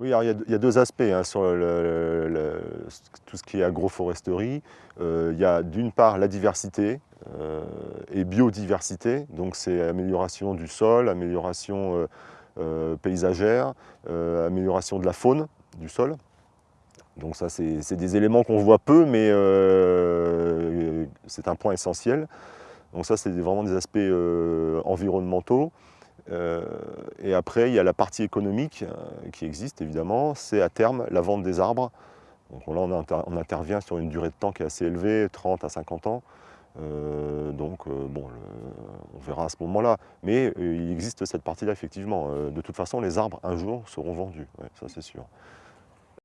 Oui, alors il y, a, deux aspects hein, sur tout ce qui est agroforesterie. il y a d'une part la diversité et biodiversité, donc c'est amélioration du sol, amélioration paysagère, amélioration de la faune du sol. Donc ça, c'est des éléments qu'on voit peu, mais euh, c'est un point essentiel. Donc ça, c'est vraiment des aspects euh, environnementaux. Euh, et après, il y a la partie économique qui existe, évidemment. C'est à terme la vente des arbres. Donc là, on, intervient sur une durée de temps qui est assez élevée, 30 à 50 ans. donc, bon, on verra à ce moment-là. Mais il existe cette partie-là, effectivement. de toute façon, les arbres, un jour, seront vendus. ça, c'est sûr.